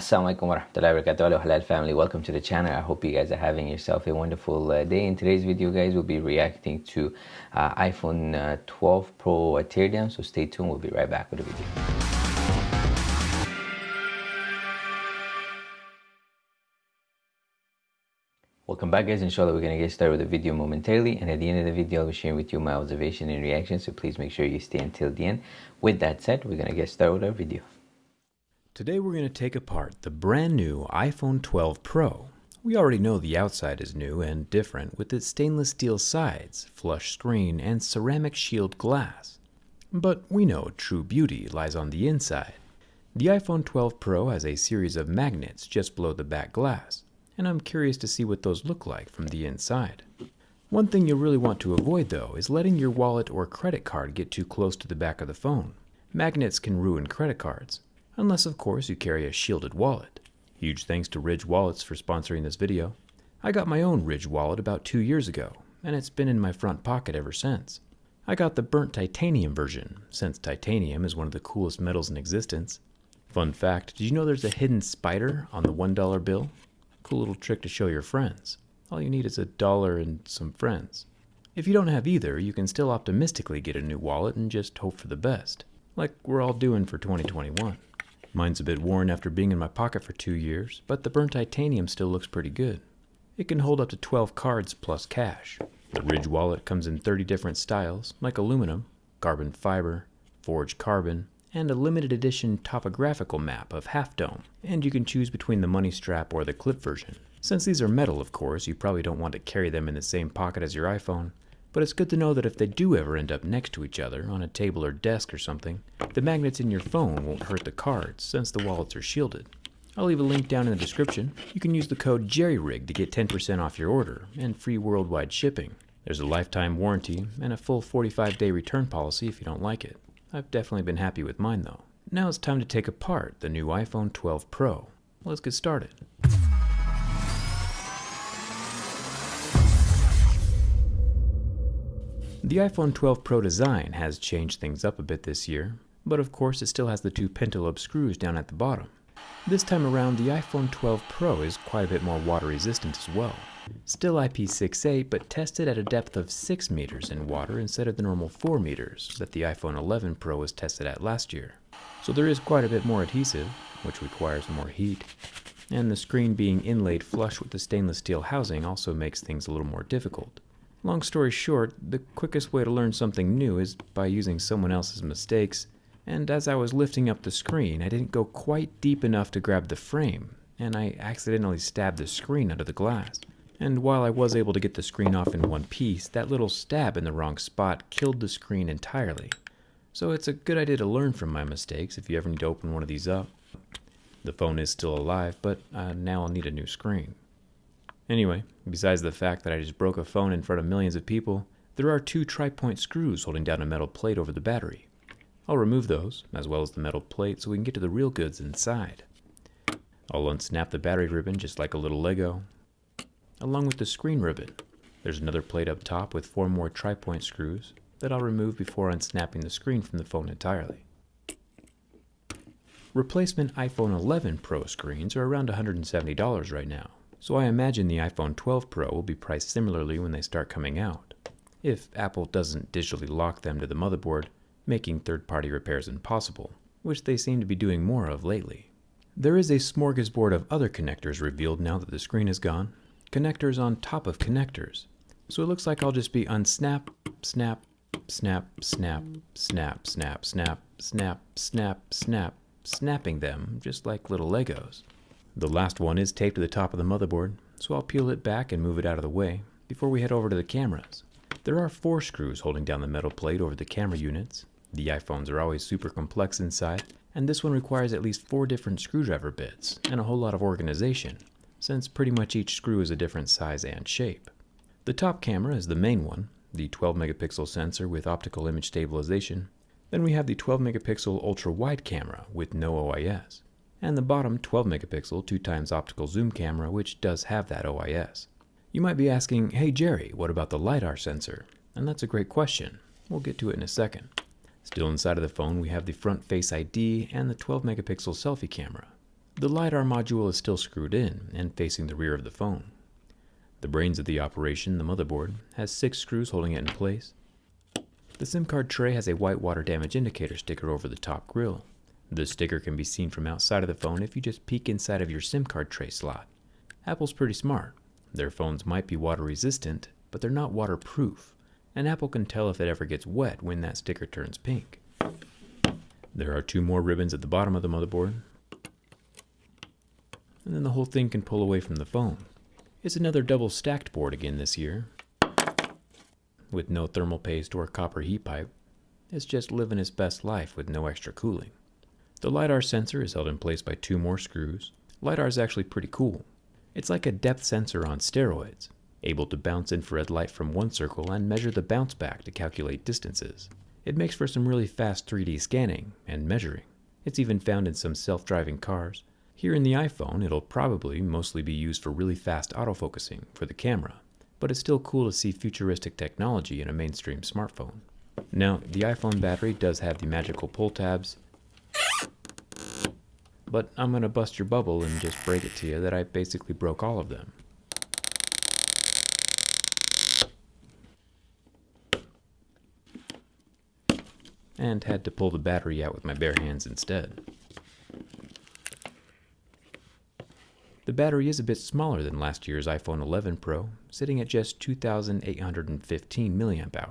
Assalamualaikum warahmatullahi wabarakatuh Halal family. Welcome to the channel. I hope you guys are having yourself a wonderful uh, day. In today's video guys we'll be reacting to uh, iPhone uh, 12 Pro teardown so stay tuned. We'll be right back with the video. Welcome back guys, inshallah we're going to get started with the video momentarily. And at the end of the video I'll be sharing with you my observation and reaction. So please make sure you stay until the end. With that said, we're going to get started with our video. Today we're going to take apart the brand new iPhone 12 Pro. We already know the outside is new and different with its stainless steel sides, flush screen, and ceramic shield glass. But we know true beauty lies on the inside. The iPhone 12 Pro has a series of magnets just below the back glass, and I'm curious to see what those look like from the inside. One thing you'll really want to avoid though is letting your wallet or credit card get too close to the back of the phone. Magnets can ruin credit cards, unless of course you carry a shielded wallet. Huge thanks to Ridge Wallets for sponsoring this video. I got my own Ridge wallet about two years ago, and it's been in my front pocket ever since. I got the burnt titanium version, since titanium is one of the coolest metals in existence. Fun fact, did you know there's a hidden spider on the $1 bill? Cool little trick to show your friends. All you need is a dollar and some friends. If you don't have either, you can still optimistically get a new wallet and just hope for the best, like we're all doing for 2021. Mine's a bit worn after being in my pocket for two years, but the burnt titanium still looks pretty good. It can hold up to 12 cards plus cash. The Ridge wallet comes in 30 different styles, like aluminum, carbon fiber, forged carbon, and a limited edition topographical map of Half Dome, and you can choose between the money strap or the clip version. Since these are metal, of course, you probably don't want to carry them in the same pocket as your iPhone, but it's good to know that if they do ever end up next to each other on a table or desk or something, the magnets in your phone won't hurt the cards since the wallets are shielded. I'll leave a link down in the description. You can use the code JERRYRIG to get 10% off your order and free worldwide shipping. There's a lifetime warranty and a full 45 day return policy if you don't like it. I've definitely been happy with mine though. Now it's time to take apart the new iPhone 12 Pro. Let's get started. The iPhone 12 Pro design has changed things up a bit this year, but of course it still has the two pentalobe screws down at the bottom. This time around, the iPhone 12 Pro is quite a bit more water resistant as well. Still IP68, but tested at a depth of 6 meters in water instead of the normal 4 meters that the iPhone 11 Pro was tested at last year. So there is quite a bit more adhesive, which requires more heat. And the screen being inlaid flush with the stainless steel housing also makes things a little more difficult. Long story short, the quickest way to learn something new is by using someone else's mistakes, and as I was lifting up the screen, I didn't go quite deep enough to grab the frame, and I accidentally stabbed the screen under the glass. And while I was able to get the screen off in one piece, that little stab in the wrong spot killed the screen entirely. So it's a good idea to learn from my mistakes if you ever need to open one of these up. The phone is still alive, but uh, now I'll need a new screen. Anyway, besides the fact that I just broke a phone in front of millions of people, there are two tri-point screws holding down a metal plate over the battery. I'll remove those, as well as the metal plate, so we can get to the real goods inside. I'll unsnap the battery ribbon just like a little Lego, along with the screen ribbon. There's another plate up top with four more tri-point screws that I'll remove before unsnapping the screen from the phone entirely. Replacement iPhone 11 Pro screens are around $170 right now, so I imagine the iPhone 12 Pro will be priced similarly when they start coming out, if Apple doesn't digitally lock them to the motherboard, making third-party repairs impossible, which they seem to be doing more of lately. There is a smorgasbord of other connectors revealed now that the screen is gone, connectors on top of connectors. So it looks like I'll just be unsnap, snap, snap, snap, snap, snap, snap, snap, snap, snap, snap, snapping them just like little Legos. The last one is taped to the top of the motherboard, so I'll peel it back and move it out of the way before we head over to the cameras. There are four screws holding down the metal plate over the camera units. The iPhones are always super complex inside, and this one requires at least four different screwdriver bits and a whole lot of organization, since pretty much each screw is a different size and shape. The top camera is the main one, the 12 megapixel sensor with optical image stabilization. Then we have the 12 megapixel ultra wide camera with no OIS and the bottom 12 megapixel 2 times optical zoom camera which does have that OIS. You might be asking, hey Jerry, what about the LiDAR sensor? And that's a great question. We'll get to it in a second. Still inside of the phone we have the front face ID and the 12 megapixel selfie camera. The LiDAR module is still screwed in and facing the rear of the phone. The brains of the operation, the motherboard, has six screws holding it in place. The SIM card tray has a white water damage indicator sticker over the top grill. This sticker can be seen from outside of the phone if you just peek inside of your SIM card tray slot. Apple's pretty smart. Their phones might be water resistant, but they're not waterproof, and Apple can tell if it ever gets wet when that sticker turns pink. There are two more ribbons at the bottom of the motherboard, and then the whole thing can pull away from the phone. It's another double stacked board again this year, with no thermal paste or copper heat pipe. It's just living its best life with no extra cooling. The LiDAR sensor is held in place by two more screws. LiDAR is actually pretty cool. It's like a depth sensor on steroids, able to bounce infrared light from one circle and measure the bounce back to calculate distances. It makes for some really fast 3D scanning and measuring. It's even found in some self-driving cars, here in the iPhone, it'll probably mostly be used for really fast autofocusing for the camera, but it's still cool to see futuristic technology in a mainstream smartphone. Now, the iPhone battery does have the magical pull tabs, but I'm gonna bust your bubble and just break it to you that I basically broke all of them. And had to pull the battery out with my bare hands instead. The battery is a bit smaller than last year's iPhone 11 Pro, sitting at just 2,815 mAh.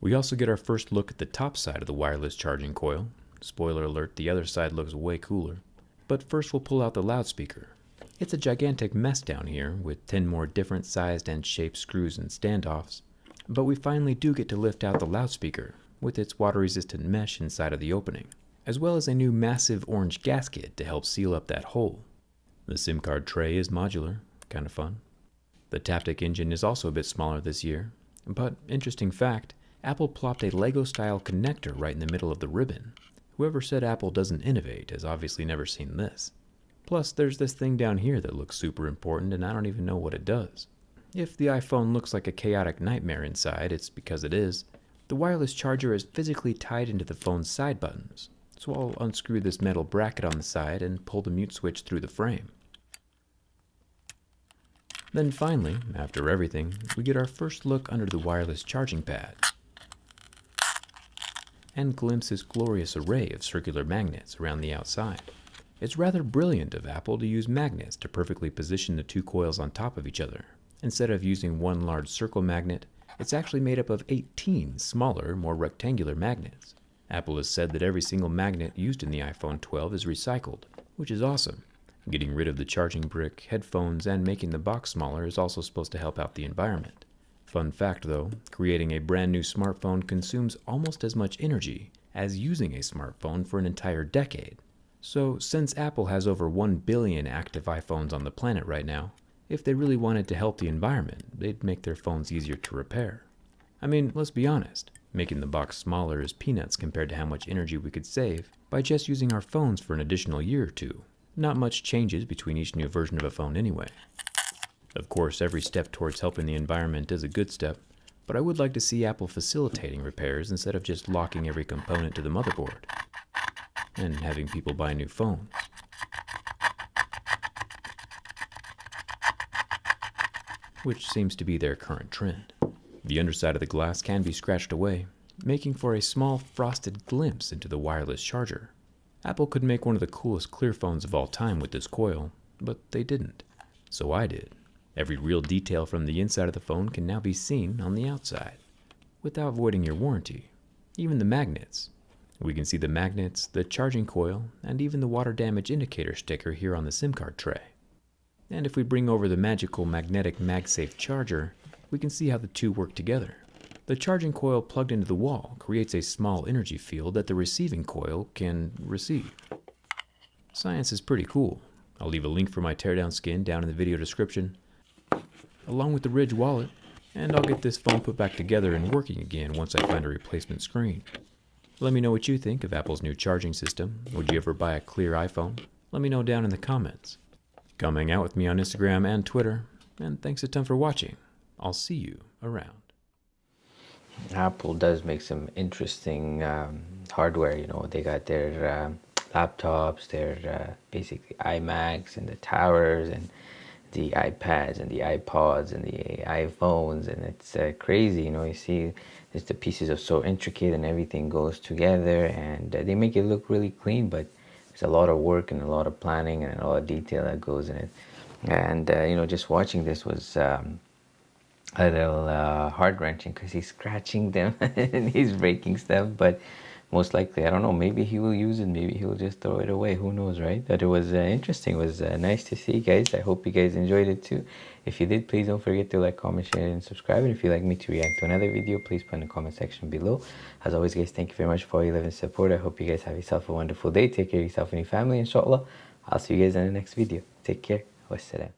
We also get our first look at the top side of the wireless charging coil. Spoiler alert, the other side looks way cooler. But first we'll pull out the loudspeaker. It's a gigantic mess down here, with 10 more different sized and shaped screws and standoffs. But we finally do get to lift out the loudspeaker, with its water resistant mesh inside of the opening, as well as a new massive orange gasket to help seal up that hole. The SIM card tray is modular, kind of fun. The Taptic engine is also a bit smaller this year, but interesting fact, Apple plopped a Lego style connector right in the middle of the ribbon. Whoever said Apple doesn't innovate has obviously never seen this. Plus, there's this thing down here that looks super important and I don't even know what it does. If the iPhone looks like a chaotic nightmare inside, it's because it is. The wireless charger is physically tied into the phone's side buttons, so I'll unscrew this metal bracket on the side and pull the mute switch through the frame. Then finally, after everything, we get our first look under the wireless charging pad and glimpse this glorious array of circular magnets around the outside. It's rather brilliant of Apple to use magnets to perfectly position the two coils on top of each other. Instead of using one large circle magnet, it's actually made up of 18 smaller, more rectangular magnets. Apple has said that every single magnet used in the iPhone 12 is recycled, which is awesome. Getting rid of the charging brick, headphones, and making the box smaller is also supposed to help out the environment. Fun fact though, creating a brand new smartphone consumes almost as much energy as using a smartphone for an entire decade. So, since Apple has over 1 billion active iPhones on the planet right now, if they really wanted to help the environment, they'd make their phones easier to repair. I mean, let's be honest, making the box smaller is peanuts compared to how much energy we could save by just using our phones for an additional year or two. Not much changes between each new version of a phone anyway. Of course, every step towards helping the environment is a good step, but I would like to see Apple facilitating repairs instead of just locking every component to the motherboard and having people buy new phones. Which seems to be their current trend. The underside of the glass can be scratched away, making for a small frosted glimpse into the wireless charger. Apple could make one of the coolest clear phones of all time with this coil, but they didn't. So I did. Every real detail from the inside of the phone can now be seen on the outside, without voiding your warranty. Even the magnets. We can see the magnets, the charging coil, and even the water damage indicator sticker here on the SIM card tray. And if we bring over the magical magnetic MagSafe charger, we can see how the two work together. The charging coil plugged into the wall creates a small energy field that the receiving coil can receive. Science is pretty cool. I'll leave a link for my teardown skin down in the video description, along with the Ridge wallet, and I'll get this phone put back together and working again once I find a replacement screen. Let me know what you think of Apple's new charging system. Would you ever buy a clear iPhone? Let me know down in the comments. Come hang out with me on Instagram and Twitter, and thanks a ton for watching. I'll see you around. Apple does make some interesting um, hardware. You know, they got their uh, laptops, their uh, basically iMacs and the towers and the iPads and the iPods and the iPhones, and it's uh, crazy. You know, you see, just the pieces are so intricate and everything goes together, and uh, they make it look really clean, but it's a lot of work and a lot of planning and a lot of detail that goes in it. And uh, you know, just watching this was. Um, a little uh, heart wrenching because he's scratching them and he's breaking stuff, but most likely i don't know maybe he will use it maybe he'll just throw it away who knows right? But it was uh, interesting it was uh, nice to see guys i hope you guys enjoyed it too. If you did please don't forget to like comment share and subscribe and if you'd like me to react to another video please put in the comment section below. As always guys thank you very much for all your love and support i hope you guys have yourself a wonderful day take care of yourself and your family inshallah. I'll see you guys in the next video take care wassalam